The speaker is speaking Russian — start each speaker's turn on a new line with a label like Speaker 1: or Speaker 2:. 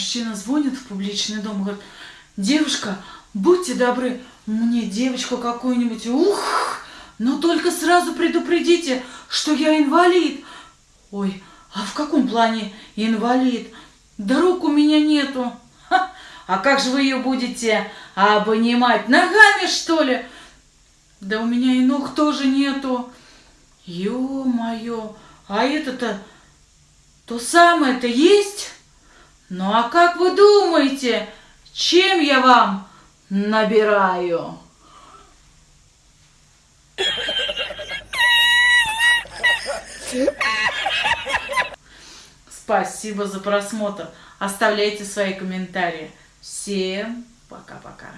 Speaker 1: мужчина звонит в публичный дом и говорит, девушка, будьте добры, мне девочку какую-нибудь, ух, но только сразу предупредите, что я инвалид. Ой, а в каком плане инвалид? Да рук у меня нету. Ха, а как же вы ее будете обнимать? Ногами, что ли? Да у меня и ног тоже нету. Ё-моё, а это-то то самое-то есть? Ну а как вы думаете, чем я вам набираю? Спасибо за просмотр. Оставляйте свои комментарии. Всем пока-пока.